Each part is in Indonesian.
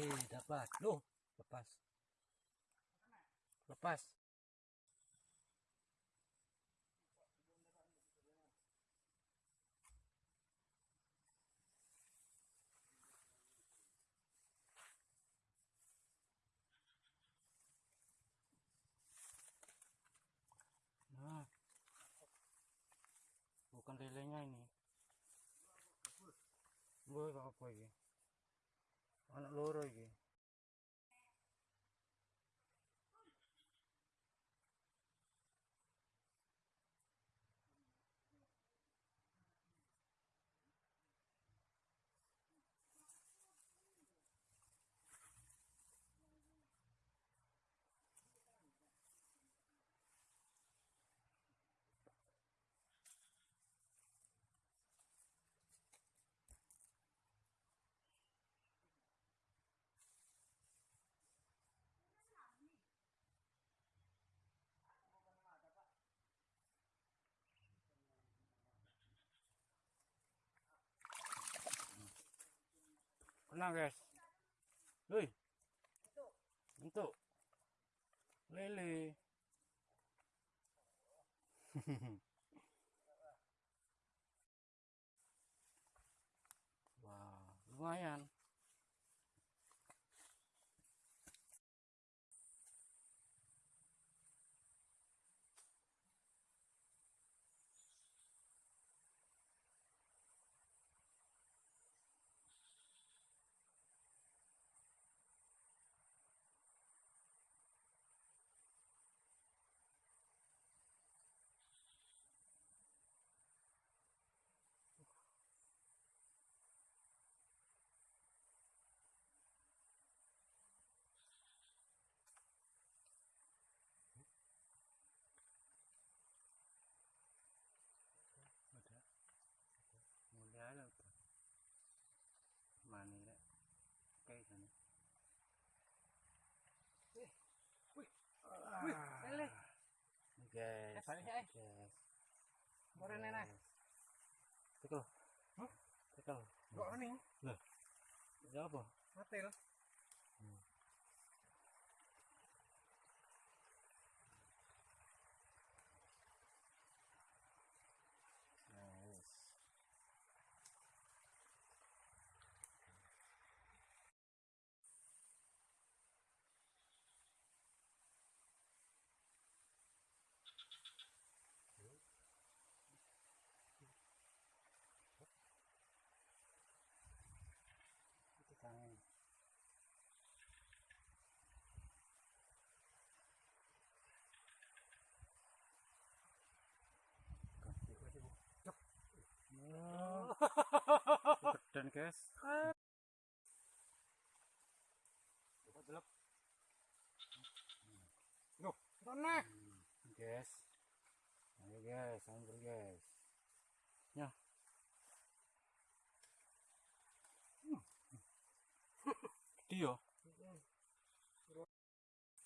Eh, dapat. Loh, lepas. Lepas. Nah. Bukan lelenya ini. Boy, apa ini? Anak loro iki. Tenang guys. Woi. Untuk. Lele. Wah, lumayan. Ada. Mulai ada apa? Mana ya? Kayak sana. Wih, lele. Guys. Eh, balik, eh. Nenek. Tekel. Hah? Tekel. Kok ini? Ada apa? Matil. Guys. Coba delep. Sana. Guys. Ayo guys, ambil guys. Ya. Hmm. Dia.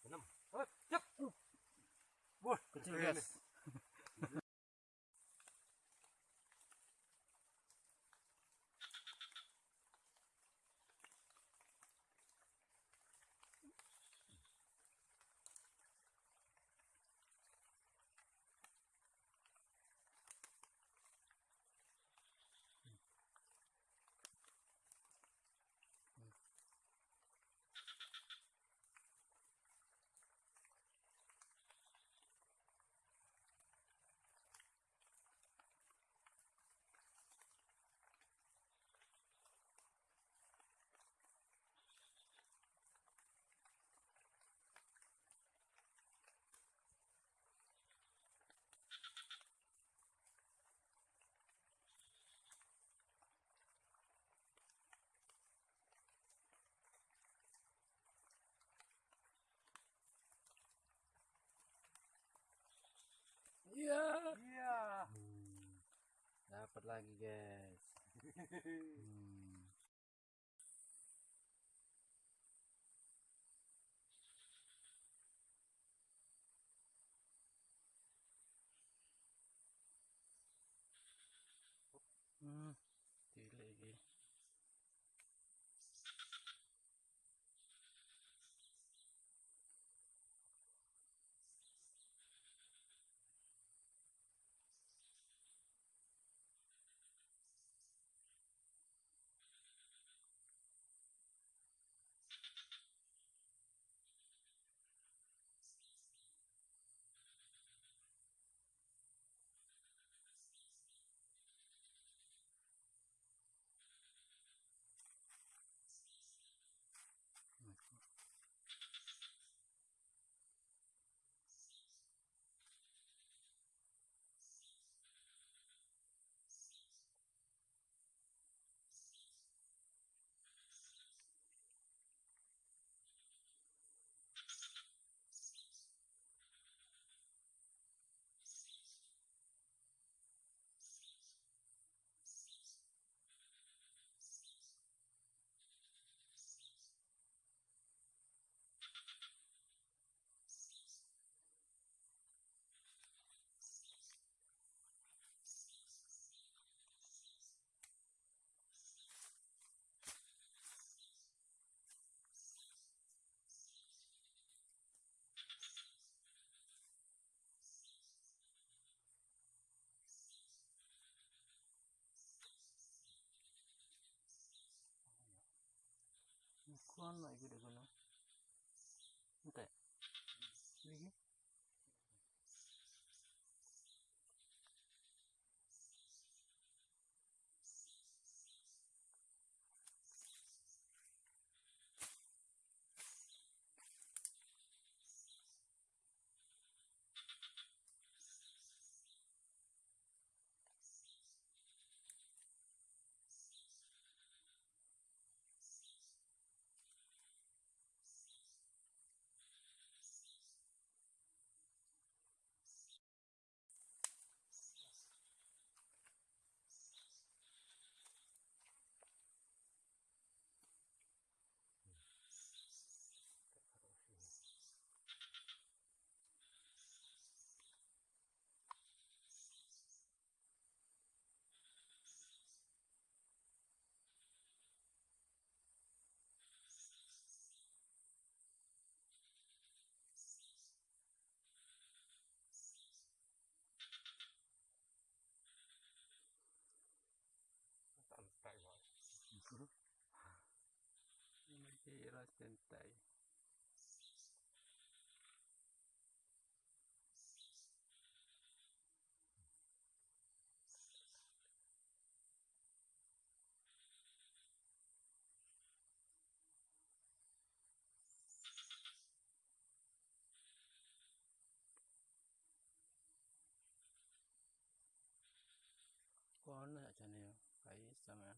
Enam. Cep. Wah, kecil guys. Iya. Iya. Hmm. Dapat lagi guys. Hmm. 不んないけれどな。も。lá trên tẩy con là cho nên phải sao mà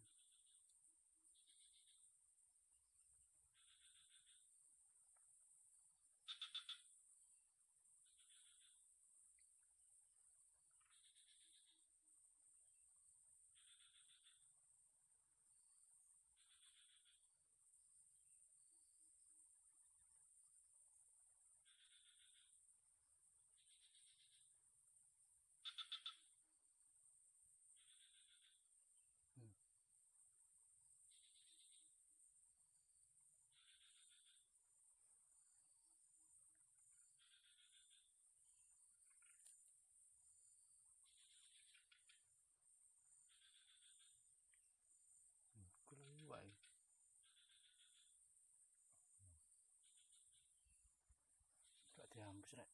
முடிச்சிடேன்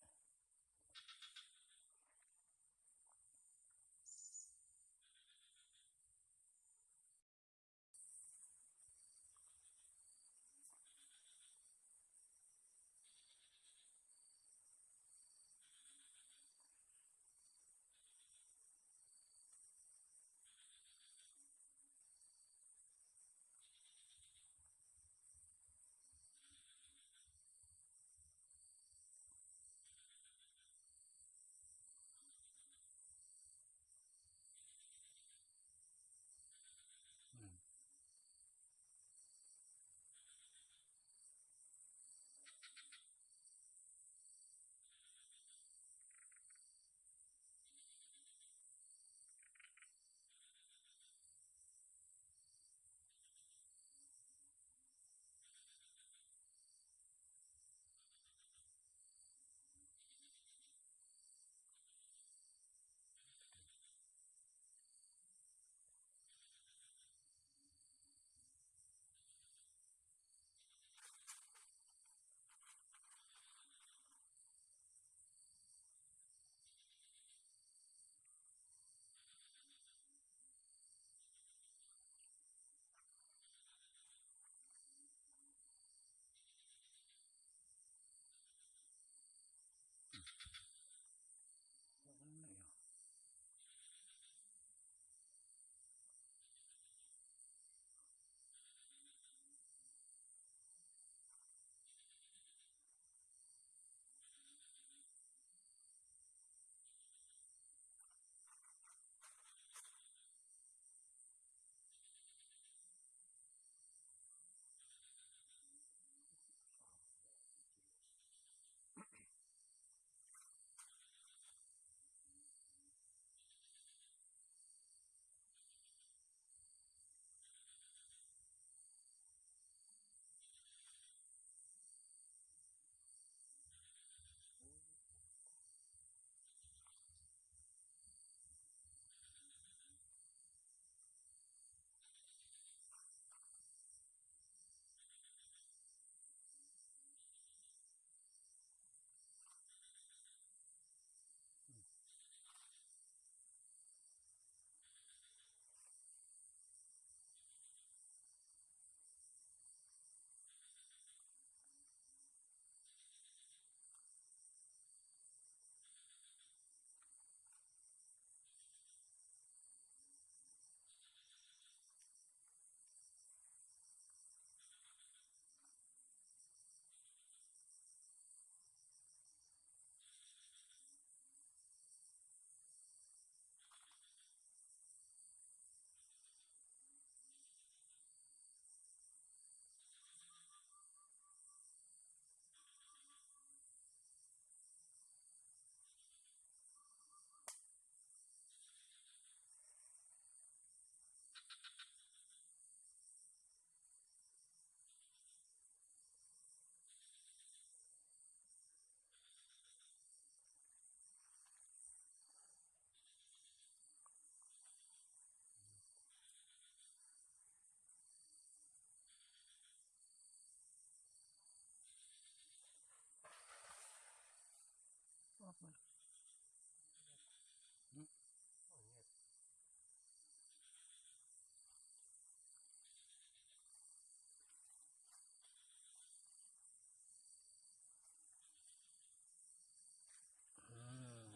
Oh,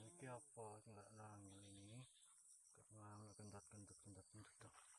ini apa? Tidak nangil ini. Kita ngambil kentut, kentut, kentut.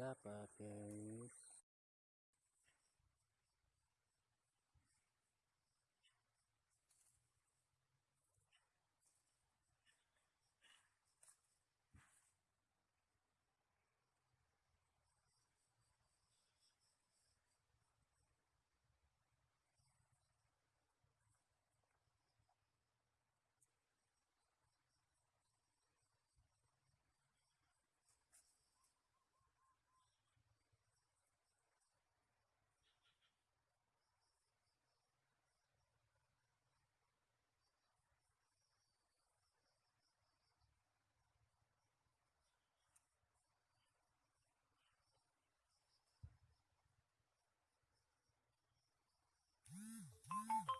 Dapat guys. Mm-hmm.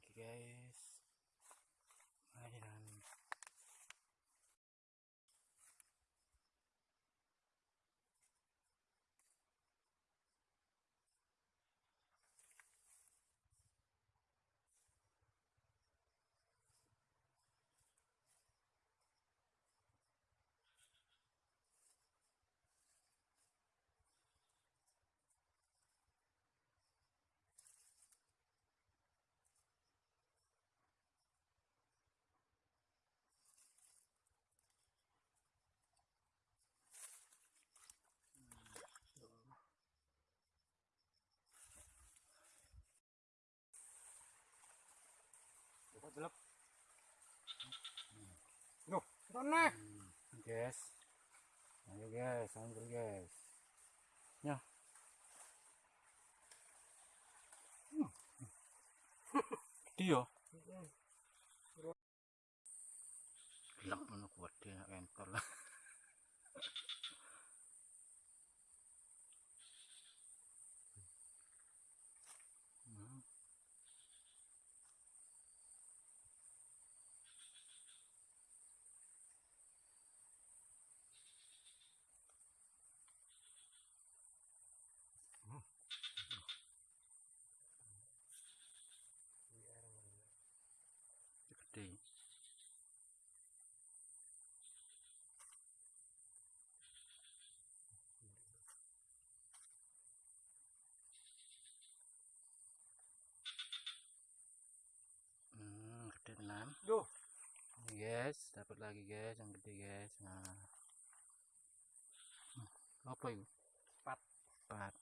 Lagi guys airan Dapat gelap. Nuh, sana. guys. Ayo guys ambil guys. Ya Hmm. gede ya gelap mana kuat dia entol lah Hmm. gede hmm gede tenan Duh, Ini guys dapat lagi guys yang gede guys. Nah. Hmm, apa itu Pat. pat